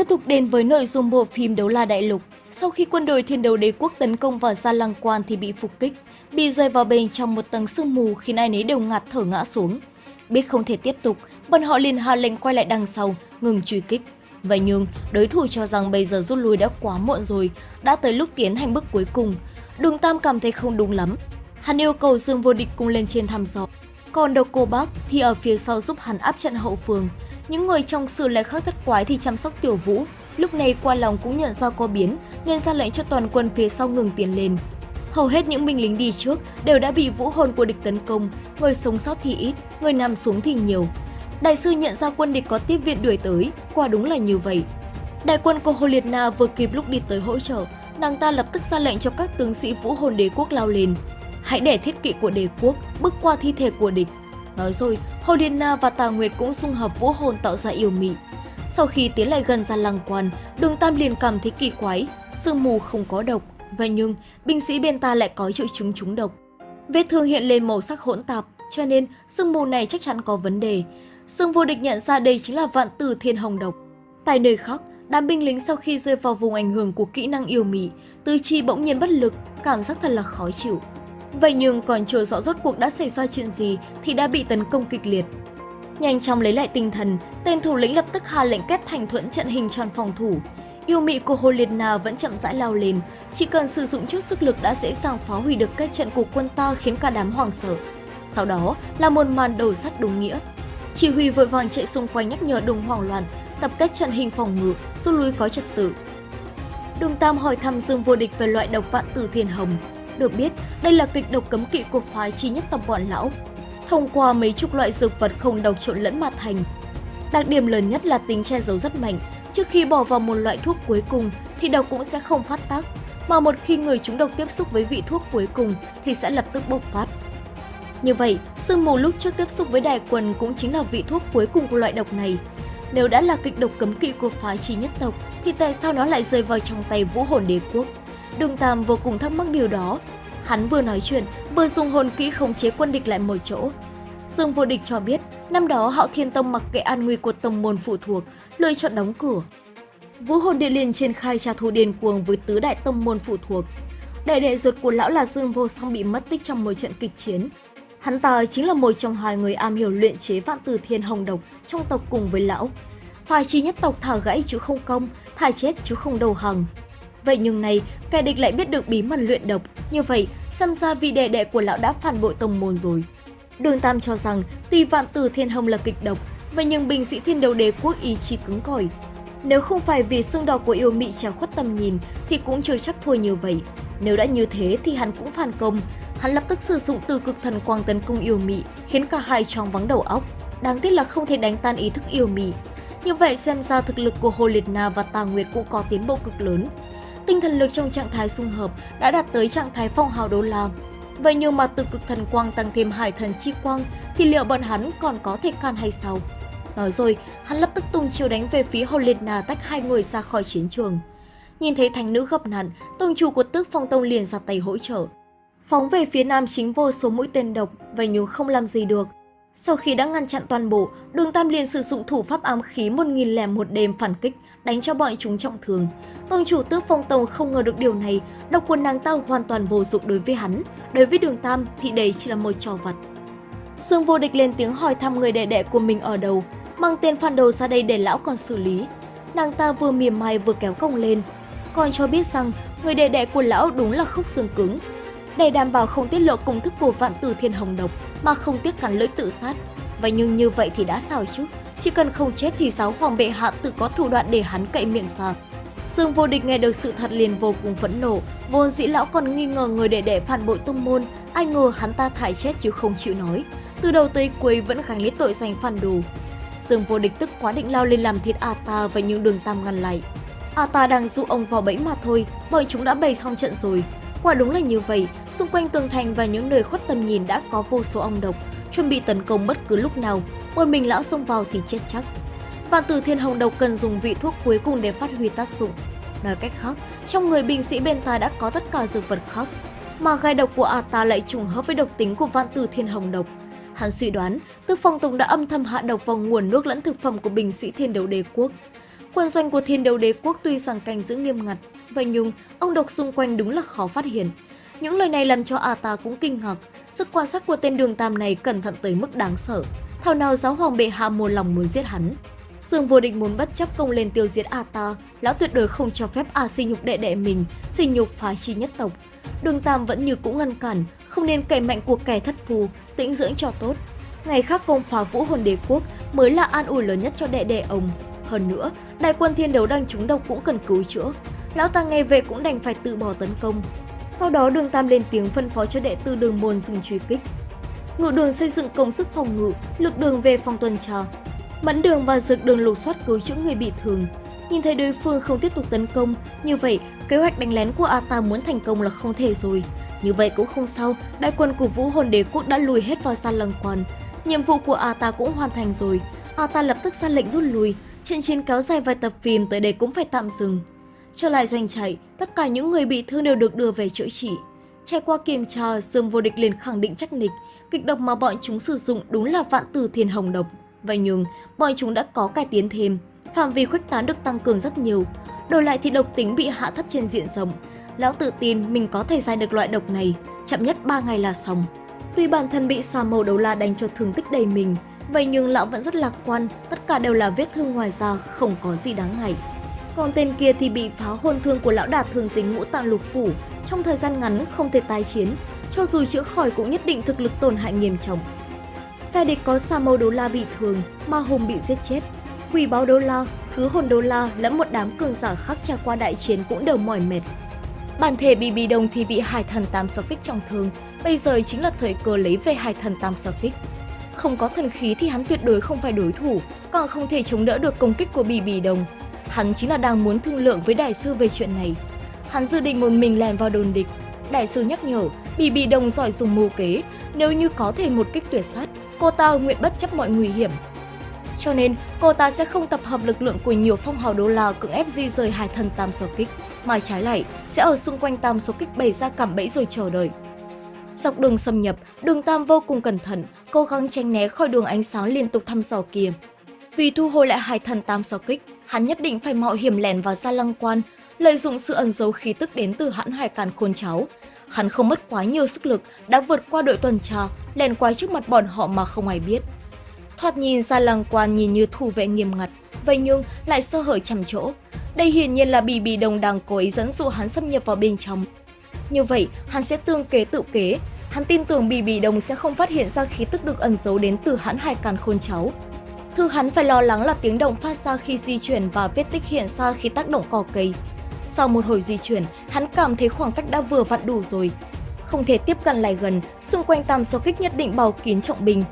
Tiếp tục đến với nội dung bộ phim Đấu La Đại Lục. Sau khi quân đội thiên đấu đế quốc tấn công vào Gia Lăng Quan thì bị phục kích, bị rơi vào bên trong một tầng sương mù khiến ai nấy đều ngạt thở ngã xuống. Biết không thể tiếp tục, bọn họ liền hạ lệnh quay lại đằng sau, ngừng truy kích. Vậy nhưng, đối thủ cho rằng bây giờ rút lui đã quá muộn rồi, đã tới lúc tiến hành bước cuối cùng. Đường Tam cảm thấy không đúng lắm. Hắn yêu cầu Dương Vô Địch cùng lên trên thăm dò. Còn độc cô bác thì ở phía sau giúp hắn áp trận hậu phương. Những người trong sự lại khác thất quái thì chăm sóc tiểu vũ. Lúc này qua lòng cũng nhận ra có biến nên ra lệnh cho toàn quân phía sau ngừng tiến lên. Hầu hết những binh lính đi trước đều đã bị vũ hồn của địch tấn công, người sống sót thì ít, người nằm xuống thì nhiều. Đại sư nhận ra quân địch có tiếp viện đuổi tới, quả đúng là như vậy. Đại quân của Hồ Liệt Na vừa kịp lúc đi tới hỗ trợ, nàng ta lập tức ra lệnh cho các tướng sĩ vũ hồn đế quốc lao lên. Hãy để thiết kỵ của đế quốc bước qua thi thể của địch. Nói rồi, Hồ Na và Tà Nguyệt cũng xung hợp vũ hồn tạo ra yêu mị. Sau khi tiến lại gần ra lăng quan, đường Tam liền cảm thấy kỳ quái, sương mù không có độc, Vậy nhưng, binh sĩ bên ta lại có triệu chứng trúng độc. Vết thương hiện lên màu sắc hỗn tạp, cho nên sương mù này chắc chắn có vấn đề. Sương vô địch nhận ra đây chính là vạn tử thiên hồng độc. Tại nơi khác, đám binh lính sau khi rơi vào vùng ảnh hưởng của kỹ năng yêu mị, tư chi bỗng nhiên bất lực, cảm giác thật là khó chịu. Vậy nhưng còn chưa rõ rốt cuộc đã xảy ra chuyện gì thì đã bị tấn công kịch liệt. Nhanh chóng lấy lại tinh thần, tên thủ lĩnh lập tức hạ lệnh kết thành thuẫn trận hình tròn phòng thủ, Yêu mị của Hồ Liệt Na vẫn chậm rãi lao lên, chỉ cần sử dụng chút sức lực đã dễ dàng phá hủy được các trận của quân ta khiến cả đám hoảng sợ. Sau đó là một màn đầu sắt đúng nghĩa. Chỉ huy vội vàng chạy xung quanh nhắc nhở đừng hoảng loạn, tập kết trận hình phòng ngự, rút lui có trật tự. Đường Tam hỏi thăm Dương Vô Địch về loại độc vạn tử thiên hồng. Được biết, đây là kịch độc cấm kỵ của phái chi nhất tộc bọn lão. Thông qua mấy chục loại dược vật không độc trộn lẫn mà thành. Đặc điểm lớn nhất là tính che giấu rất mạnh, Trước khi bỏ vào một loại thuốc cuối cùng thì độc cũng sẽ không phát tác, mà một khi người chúng độc tiếp xúc với vị thuốc cuối cùng thì sẽ lập tức bộc phát. Như vậy, sương mù lúc trước tiếp xúc với đài quần cũng chính là vị thuốc cuối cùng của loại độc này. Nếu đã là kịch độc cấm kỵ của phái trí nhất tộc, thì tại sao nó lại rơi vào trong tay vũ hồn đế quốc? Đường Tam vô cùng thắc mắc điều đó. Hắn vừa nói chuyện, vừa dùng hồn kỹ khống chế quân địch lại mọi chỗ. Dương Vô Địch cho biết, năm đó Hạo Thiên Tông mặc kệ an nguy của tông môn phụ thuộc, lựa chọn đóng cửa. Vũ hồn điện liền triển khai trả thù điên cuồng với tứ đại tông môn phụ thuộc. Đại đệ ruột của lão là Dương Vô Song bị mất tích trong một trận kịch chiến. Hắn ta chính là một trong hai người am hiểu luyện chế vạn tử thiên hồng độc trong tộc cùng với lão. Phải chi nhất tộc thả gãy chứ không công, thả chết chứ không đầu hàng. Vậy nhưng này, kẻ địch lại biết được bí mật luyện độc, như vậy xem ra vị đệ đệ của lão đã phản bội tông môn rồi. Đường Tam cho rằng tuy vạn tử thiên hồng là kịch độc, vậy nhưng binh sĩ thiên đấu đế quốc ý chí cứng cỏi. Nếu không phải vì xương đỏ của yêu mị trào khuất tầm nhìn thì cũng chưa chắc thua như vậy. Nếu đã như thế thì hắn cũng phản công. Hắn lập tức sử dụng từ cực thần quang tấn công yêu mị, khiến cả hai choáng vắng đầu óc. Đáng tiếc là không thể đánh tan ý thức yêu mị. Như vậy xem ra thực lực của Hồ Liệt Na và Tà Nguyệt cũng có tiến bộ cực lớn. Tinh thần lực trong trạng thái xung hợp đã đạt tới trạng thái phong hào đô la. Vậy nhưng mà từ cực thần quang tăng thêm hải thần chi quang thì liệu bọn hắn còn có thể can hay sao? Nói rồi, hắn lập tức tung chiêu đánh về phía Hồ tách hai người ra khỏi chiến trường. Nhìn thấy thành nữ gặp nạn, tông chủ của tước phong tông liền ra tay hỗ trợ. Phóng về phía nam chính vô số mũi tên độc, vậy nhưng không làm gì được. Sau khi đã ngăn chặn toàn bộ, đường Tam liền sử dụng thủ pháp ám khí 1001 đêm phản kích, đánh cho bọn chúng trọng thương. Tông chủ tước phong tông không ngờ được điều này, độc quân nàng ta hoàn toàn vô dụng đối với hắn. Đối với đường Tam thì đây chỉ là một trò vặt. Dương vô địch lên tiếng hỏi thăm người đệ đệ của mình ở đâu, mang tên phản đầu ra đây để lão còn xử lý. Nàng ta vừa mỉm mai vừa kéo cong lên, còn cho biết rằng người đệ đệ của lão đúng là khúc xương cứng. Để đảm bảo không tiết lộ công thức của vạn tử thiên hồng độc mà không tiếc cắn lưỡi tự sát. Vậy nhưng như vậy thì đã sao chứ? Chỉ cần không chết thì giáo hoàng bệ hạ tự có thủ đoạn để hắn cậy miệng sang Sương vô địch nghe được sự thật liền vô cùng phẫn nộ, vốn dĩ lão còn nghi ngờ người đệ đệ phản bội tông môn, ai ngờ hắn ta thải chết chứ không chịu nói. Từ đầu tới cuối vẫn gánh lấy tội danh phản đồ, sương vô địch tức quá định lao lên làm thịt Ata và những đường tam ngăn lại. Ata đang dụ ông vào bẫy mà thôi, bởi chúng đã bày xong trận rồi. Quả đúng là như vậy, xung quanh tường thành và những nơi khuất tầm nhìn đã có vô số ong độc, chuẩn bị tấn công bất cứ lúc nào, một mình lão xông vào thì chết chắc. Vạn tử thiên hồng độc cần dùng vị thuốc cuối cùng để phát huy tác dụng. Nói cách khác, trong người binh sĩ bên ta đã có tất cả dược vật khác, mà gai độc của Ata lại trùng hợp với độc tính của vạn tử thiên hồng độc, Hắn suy đoán, Tư Phong Tùng đã âm thầm hạ độc vào nguồn nước lẫn thực phẩm của binh sĩ thiên đấu đế quốc. Quân doanh của thiên đấu đế quốc tuy rằng canh giữ nghiêm ngặt, vậy nhung ông độc xung quanh đúng là khó phát hiện. Những lời này làm cho A ta cũng kinh ngạc, sức quan sát của tên đường tam này cẩn thận tới mức đáng sợ. Thảo nào giáo hoàng bệ hạ một lòng muốn giết hắn. Dương vô địch muốn bất chấp công lên tiêu diệt A ta, lão tuyệt đối không cho phép A sinh nhục đệ đệ mình, sinh nhục phá chi nhất tộc. Đường Tam vẫn như cũ ngăn cản, không nên cậy mạnh của kẻ thất phù, tĩnh dưỡng cho tốt. Ngày khác công phá vũ hồn đế quốc mới là an ủi lớn nhất cho đệ đệ ông. Hơn nữa, đại quân thiên đấu đang trúng độc cũng cần cứu chữa. Lão ta nghe về cũng đành phải tự bỏ tấn công. Sau đó đường Tam lên tiếng phân phó cho đệ tử đường môn dừng truy kích. Ngự đường xây dựng công sức phòng ngự, lực đường về phòng tuần tra. Mẫn đường và dực đường lục soát cứu chữa người bị thương. Nhìn thấy đối phương không tiếp tục tấn công, như vậy kế hoạch đánh lén của Ata muốn thành công là không thể rồi. Như vậy cũng không sao, đại quân của Vũ Hồn Đế Quốc đã lùi hết vào San Lăng Quan. Nhiệm vụ của Ata cũng hoàn thành rồi. Ata lập tức ra lệnh rút lui. Trận chiến kéo dài vài tập phim tới đây cũng phải tạm dừng. Trở lại doanh trại, tất cả những người bị thương đều được đưa về chữa trị. Trải qua kiểm tra, Dương Vô Địch liền khẳng định chắc nịch, kịch độc mà bọn chúng sử dụng đúng là vạn tử thiên hồng độc. Vậy nhưng, bọn chúng đã có cải tiến thêm, phạm vi khuếch tán được tăng cường rất nhiều. Đổi lại thì độc tính bị hạ thấp trên diện rộng. Lão tự tin mình có thể giải được loại độc này, chậm nhất 3 ngày là xong. Tuy bản thân bị xà màu đấu la đánh cho thương tích đầy mình, vậy nhưng lão vẫn rất lạc quan, tất cả đều là vết thương ngoài da, không có gì đáng ngại. Còn tên kia thì bị phá hôn thương của lão đạt thường tính ngũ tạng lục phủ, trong thời gian ngắn không thể tái chiến, cho dù chữa khỏi cũng nhất định thực lực tổn hại nghiêm trọng. Phe địch có Sa Mâu Đô La bị thương, Ma Hùng bị giết chết. Quỷ báo Đô La, Thứ Hồn Đô La lẫn một đám cường giả khác trải qua đại chiến cũng đều mỏi mệt. Bản thể bị bị đồng thì bị hải thần tam so kích trọng thương, bây giờ chính là thời cơ lấy về hải thần tam so kích. Không có thần khí thì hắn tuyệt đối không phải đối thủ, còn không thể chống đỡ được công kích của bì bì đồng. Hắn chính là đang muốn thương lượng với đại sư về chuyện này. Hắn dự định một mình lèn vào đồn địch. Đại sư nhắc nhở, bị bị đồng giỏi dùng mưu kế, nếu như có thể một kích tuyệt sát, cô ta nguyện bất chấp mọi nguy hiểm. Cho nên, cô ta sẽ không tập hợp lực lượng của nhiều phong hào đô la cưỡng ép di rời hải thần tam số kích, mà trái lại sẽ ở xung quanh tam số kích bày ra cảm bẫy rồi chờ đợi. Dọc đường xâm nhập, đường Tam vô cùng cẩn thận, cố gắng tránh né khỏi đường ánh sáng liên tục thăm dò kia. Vì thu hồi lại hải thần tam so kích, hắn nhất định phải mạo hiểm lèn vào gia lăng quan, lợi dụng sự ẩn giấu khí tức đến từ hãn hải càn khôn cháo. Hắn không mất quá nhiều sức lực, đã vượt qua đội tuần tra, lèn qua trước mặt bọn họ mà không ai biết. Thoạt nhìn gia lăng quan nhìn như thủ vệ nghiêm ngặt, vậy nhưng lại sơ hở chằm chỗ. Đây hiển nhiên là bì bì đồng đang cố ý dẫn dụ hắn xâm nhập vào bên trong. Như vậy, hắn sẽ tương kế tự kế. Hắn tin tưởng bì bì đồng sẽ không phát hiện ra khí tức được ẩn giấu đến từ hãn hải càn khôn cháu. Thứ hắn phải lo lắng là tiếng động phát ra khi di chuyển và vết tích hiện ra khi tác động cỏ cây. Sau một hồi di chuyển, hắn cảm thấy khoảng cách đã vừa vặn đủ rồi. Không thể tiếp cận lại gần, xung quanh tam số kích nhất định bao kín trọng binh.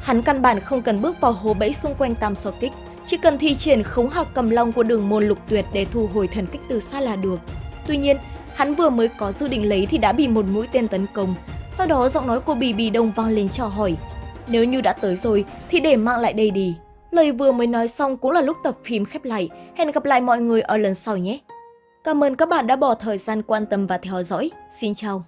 Hắn căn bản không cần bước vào hố bẫy xung quanh tam số kích, chỉ cần thi triển khống hạc cầm long của đường môn lục tuyệt để thu hồi thần kích từ xa là được. Tuy nhiên, hắn vừa mới có dự định lấy thì đã bị một mũi tên tấn công. Sau đó giọng nói của Bì Bì Đông vang lên chào hỏi. Nếu như đã tới rồi thì để mạng lại đây đi. Lời vừa mới nói xong cũng là lúc tập phim khép lại. Hẹn gặp lại mọi người ở lần sau nhé. Cảm ơn các bạn đã bỏ thời gian quan tâm và theo dõi. Xin chào.